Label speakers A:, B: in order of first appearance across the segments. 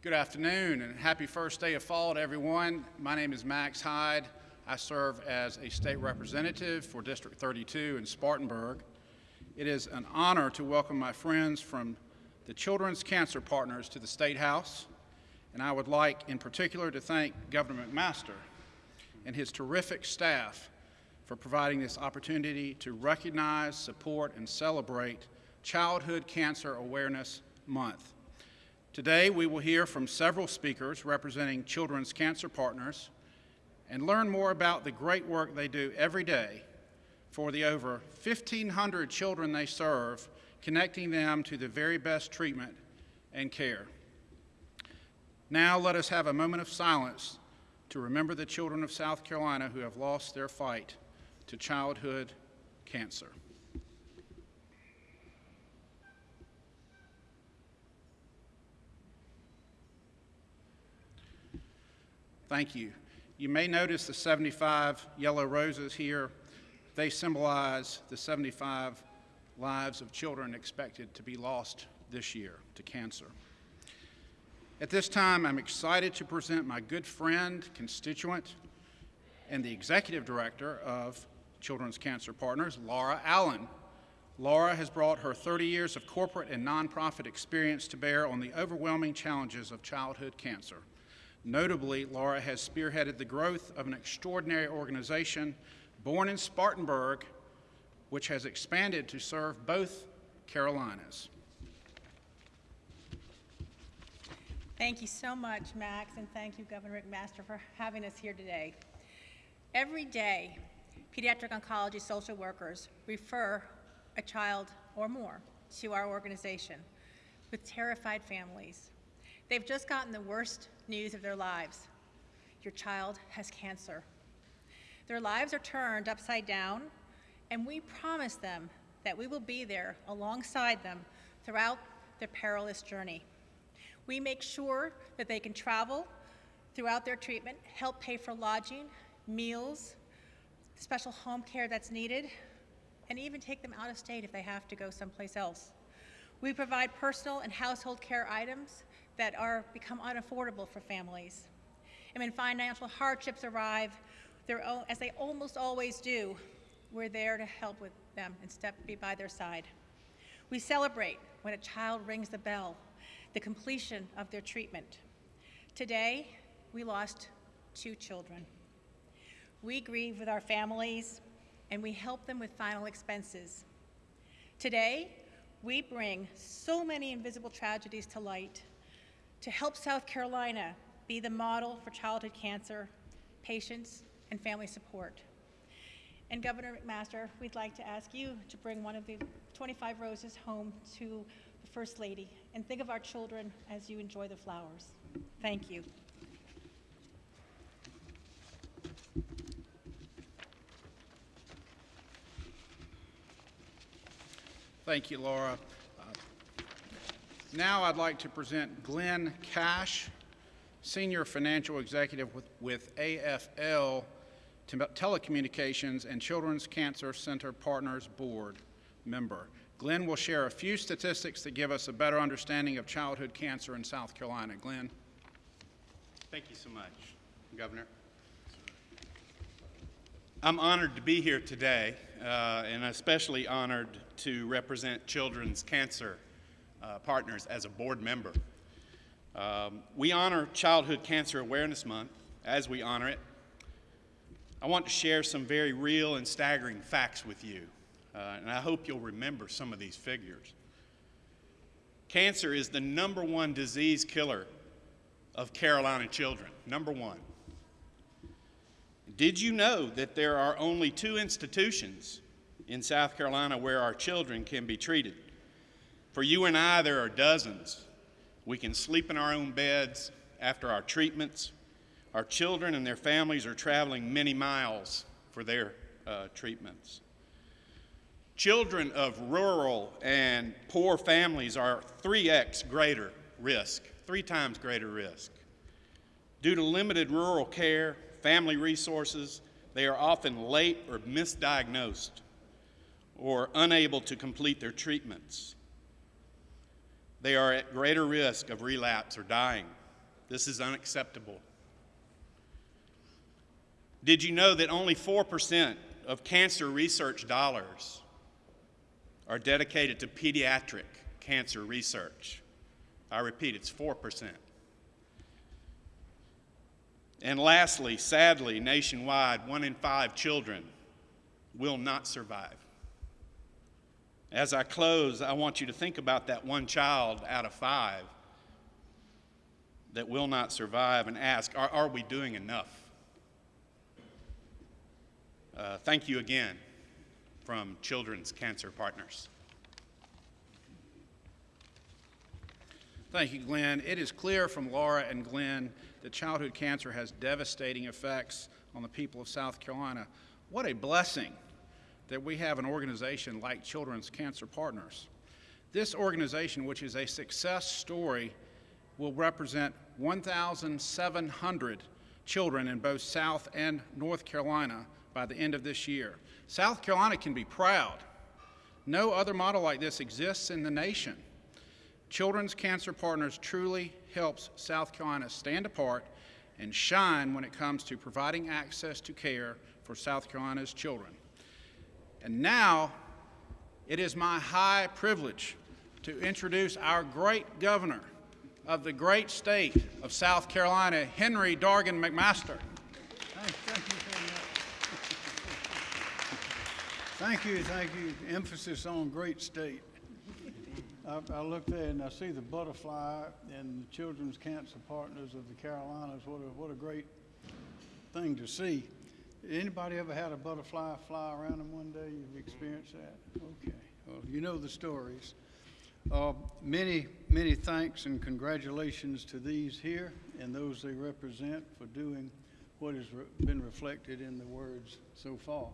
A: Good afternoon and happy first day of fall to everyone. My name is Max Hyde. I serve as a state representative for District 32 in Spartanburg. It is an honor to welcome my friends from the Children's Cancer Partners to the State House, and I would like in particular to thank Governor McMaster and his terrific staff for providing this opportunity to recognize, support, and celebrate Childhood Cancer Awareness Month. Today, we will hear from several speakers representing Children's Cancer Partners and learn more about the great work they do every day for the over 1,500 children they serve, connecting them to the very best treatment and care. Now, let us have a moment of silence to remember the children of South Carolina who have lost their fight to childhood cancer. Thank you. You may notice the 75 yellow roses here. They symbolize the 75 lives of children expected to be lost this year to cancer. At this time, I'm excited to present my good friend, constituent, and the executive director of Children's Cancer Partners, Laura Allen. Laura has brought her 30 years of corporate and nonprofit experience to bear on the overwhelming challenges of childhood cancer. Notably, Laura has spearheaded the growth of an extraordinary organization born in Spartanburg, which has expanded to serve both Carolinas.
B: Thank you so much, Max, and thank you, Governor McMaster, for having us here today. Every day, pediatric oncology social workers refer a child or more to our organization with terrified families. They've just gotten the worst news of their lives. Your child has cancer. Their lives are turned upside down, and we promise them that we will be there alongside them throughout their perilous journey. We make sure that they can travel throughout their treatment, help pay for lodging, meals, special home care that's needed, and even take them out of state if they have to go someplace else. We provide personal and household care items that are become unaffordable for families. And when financial hardships arrive, as they almost always do, we're there to help with them and step be by their side. We celebrate when a child rings the bell, the completion of their treatment. Today, we lost two children. We grieve with our families, and we help them with final expenses. Today, we bring so many invisible tragedies to light to help South Carolina be the model for childhood cancer patients and family support. And Governor McMaster, we'd like to ask you to bring one of the 25 roses home to the First Lady and think of our children as you enjoy the flowers. Thank you.
A: Thank you, Laura. Now I'd like to present Glenn Cash, Senior Financial Executive with, with AFL Telecommunications and Children's Cancer Center Partners Board member. Glenn will share a few statistics that give us a better understanding of childhood cancer in South Carolina. Glenn.
C: Thank you so much, Governor. I'm honored to be here today, uh, and especially honored to represent Children's Cancer uh, Partners as a board member. Um, we honor Childhood Cancer Awareness Month as we honor it. I want to share some very real and staggering facts with you, uh, and I hope you'll remember some of these figures. Cancer is the number one disease killer of Carolina children, number one. Did you know that there are only two institutions in South Carolina where our children can be treated? For you and I, there are dozens. We can sleep in our own beds after our treatments. Our children and their families are traveling many miles for their uh, treatments. Children of rural and poor families are 3x greater risk, three times greater risk. Due to limited rural care, family resources, they are often late or misdiagnosed or unable to complete their treatments. They are at greater risk of relapse or dying. This is unacceptable. Did you know that only 4% of cancer research dollars are dedicated to pediatric cancer research? I repeat, it's 4%. And lastly, sadly, nationwide, one in five children will not survive. As I close, I want you to think about that one child out of five that will not survive and ask, are, are we doing enough? Uh, thank you again from Children's Cancer Partners.
A: Thank you, Glenn. It is clear from Laura and Glenn that childhood cancer has devastating effects on the people of South Carolina. What a blessing that we have an organization like Children's Cancer Partners. This organization, which is a success story, will represent 1,700 children in both South and North Carolina by the end of this year. South Carolina can be proud. No other model like this exists in the nation. Children's Cancer Partners truly helps South Carolina stand apart and shine when it comes to providing access to care for South Carolina's children. And now, it is my high privilege to introduce our great governor of the great state of South Carolina, Henry Dargan McMaster.
D: Thank, thank you. Thank you, thank you. Emphasis on great state. I, I look there and I see the butterfly and the Children's Cancer Partners of the Carolinas. What a, what a great thing to see. Anybody ever had a butterfly fly around them one day? You've experienced that? Okay. Well, you know the stories. Uh, many, many thanks and congratulations to these here and those they represent for doing what has re- been reflected in the words so far.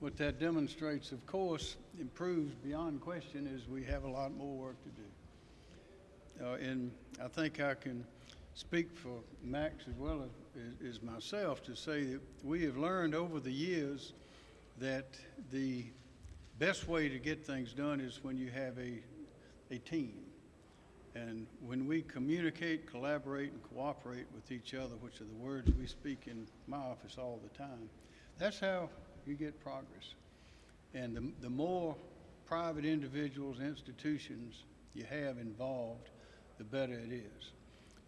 D: What that demonstrates, of course, improves beyond question is we have a lot more work to do. Uh, and I think I can speak for Max as well as, as myself to say that we have learned over the years that the best way to get things done is when you have a, a team. And when we communicate, collaborate, and cooperate with each other, which are the words we speak in my office all the time, that's how you get progress. And the, the more private individuals, institutions you have involved, the better it is.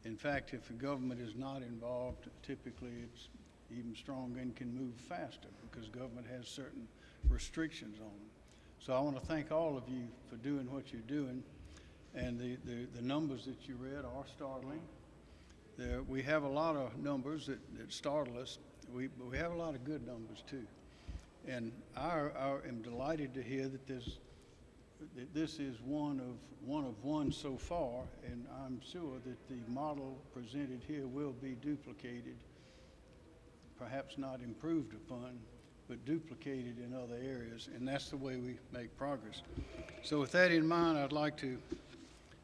D: In fact, if the government is not involved, typically it's even stronger and can move faster because government has certain restrictions on them. So I want to thank all of you for doing what you're doing. And the, the, the numbers that you read are startling. There, we have a lot of numbers that, that startle us. We, but we have a lot of good numbers too. And I, I am delighted to hear that this, this is one of, one of one so far, and I'm sure that the model presented here will be duplicated, perhaps not improved upon, but duplicated in other areas, and that's the way we make progress. So with that in mind, I'd like to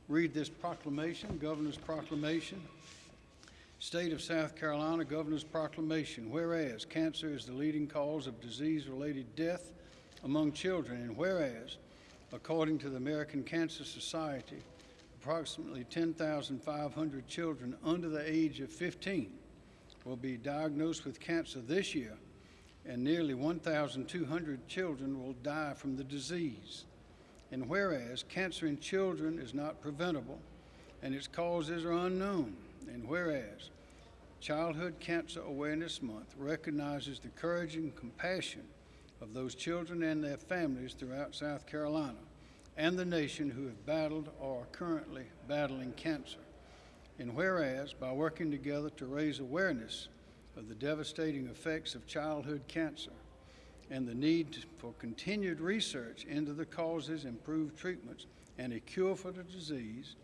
D: read this proclamation, Governor's Proclamation. State of South Carolina Governor's Proclamation. Whereas cancer is the leading cause of disease related death among children, and whereas, according to the American Cancer Society, approximately 10,500 children under the age of 15 will be diagnosed with cancer this year, and nearly 1,200 children will die from the disease. And whereas cancer in children is not preventable and its causes are unknown, and whereas Childhood Cancer Awareness Month recognizes the courage and compassion of those children and their families throughout South Carolina and the nation who have battled or are currently battling cancer. And whereas, by working together to raise awareness of the devastating effects of childhood cancer and the need for continued research into the causes, improved treatments, and a cure for the disease,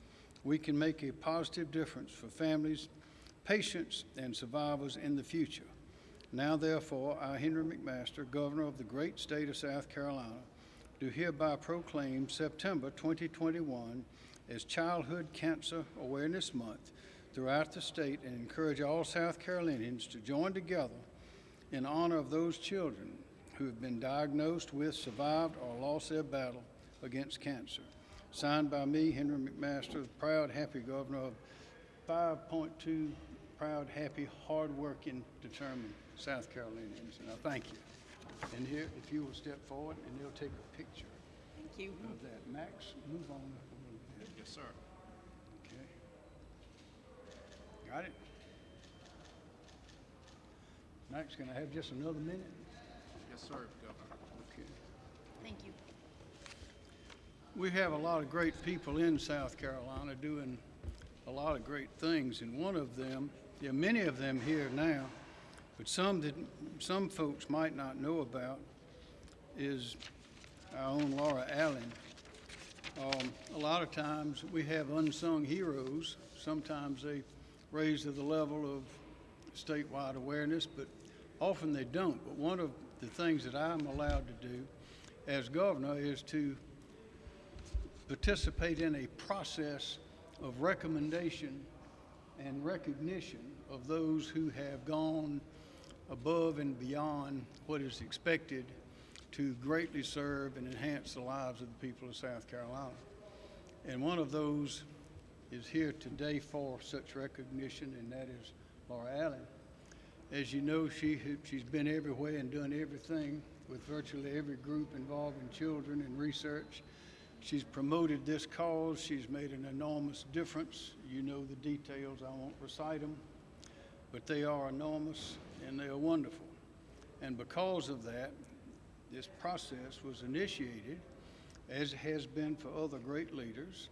D: we can make a positive difference for families, patients, and survivors in the future. Now, therefore, I, Henry McMaster, Governor of the great state of South Carolina, do hereby proclaim September 2021 as Childhood Cancer Awareness Month throughout the state and encourage all South Carolinians to join together in honor of those children who have been diagnosed with, survived, or lost their battle against cancer. Signed by me, Henry McMaster, proud, happy governor of 5.2 proud, happy, hardworking, determined South Carolinians, and I thank you. And here, if you will step forward, and they'll take a picture
B: Thank you.
D: of that. Max, move on up a little bit.
A: Yes, sir.
D: Okay. Got it? Max, can I have just another minute?
A: Yes, sir, Governor.
D: Okay.
B: Thank you.
D: We have a lot of great people in South Carolina doing a lot of great things, and one of them, there are many of them here now, but some that some folks might not know about is our own Laura Allen. Um, a lot of times we have unsung heroes. Sometimes they raise to the level of statewide awareness, but often they don't. But one of the things that I'm allowed to do as governor is to participate in a process of recommendation and recognition of those who have gone above and beyond what is expected to greatly serve and enhance the lives of the people of South Carolina. And one of those is here today for such recognition, and that is Laura Allen. As you know, she, she's been everywhere and done everything with virtually every group involving children and research. She's promoted this cause. She's made an enormous difference. You know the details. I won't recite them, but they are enormous and they are wonderful. And because of that, this process was initiated, as has been for other great leaders,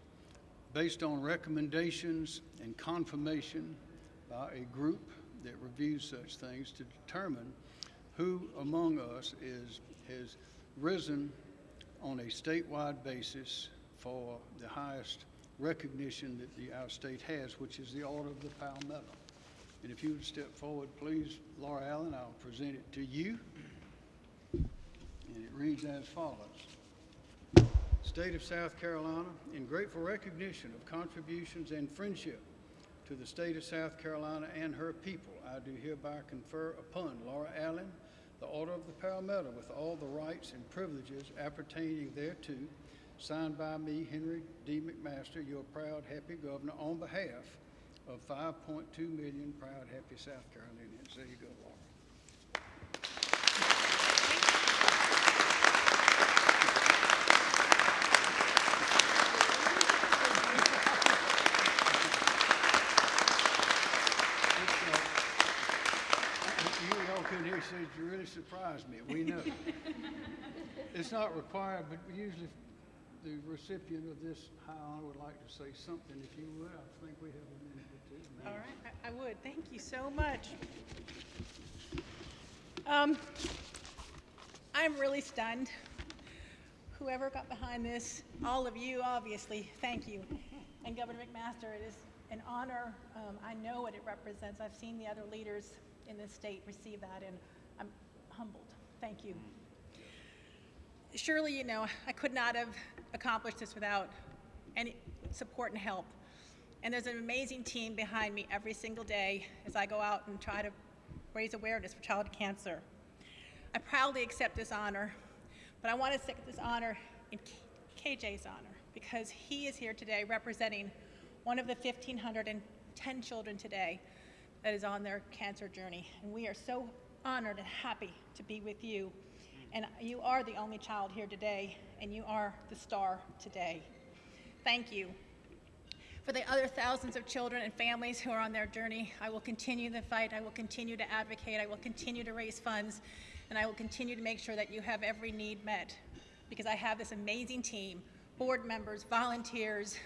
D: based on recommendations and confirmation by a group that reviews such things to determine who among us is, has risen on a statewide basis for the highest recognition that the, our state has, which is the Order of the Palmetto. And if you would step forward, please, Laura Allen, I'll present it to you. And it reads as follows. State of South Carolina, in grateful recognition of contributions and friendship to the state of South Carolina and her people, I do hereby confer upon Laura Allen the Order of the Palmetto with all the rights and privileges appertaining thereto, signed by me, Henry D. McMaster, your proud, happy governor, on behalf of 5.2 million proud, happy South Carolinians. There you go, Laura. You all couldn't hear, you really surprised me. We know. It's not required, but usually the recipient of this high honor would like to say something. If you would, I think we have a minute.
B: All right, I- I would. Thank you so much. Um, I'm really stunned. Whoever got behind this, all of you, obviously, thank you. And Governor McMaster, it is an honor. Um, I know what it represents. I've seen the other leaders in this state receive that, and I'm humbled. Thank you. Surely, you know, I could not have accomplished this without any support and help. And there's an amazing team behind me every single day as I go out and try to raise awareness for child cancer. I proudly accept this honor, but I want to accept this honor in KJ's honor because he is here today representing one of the 1,510 children today that is on their cancer journey. And we are so honored and happy to be with you. And you are the only child here today, and you are the star today. Thank you. For the other thousands of children and families who are on their journey, I will continue the fight. I will continue to advocate. I will continue to raise funds. And I will continue to make sure that you have every need met. Because I have this amazing team board members, volunteers,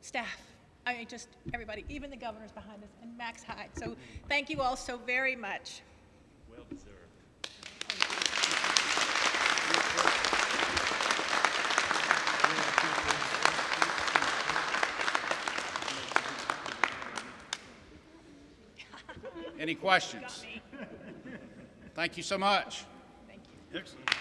B: staff. I mean, just everybody, even the governor's behind us, and Max Hyde. So thank you all so very much.
A: Any questions? Thank you so much.
B: Thank you.
D: Excellent.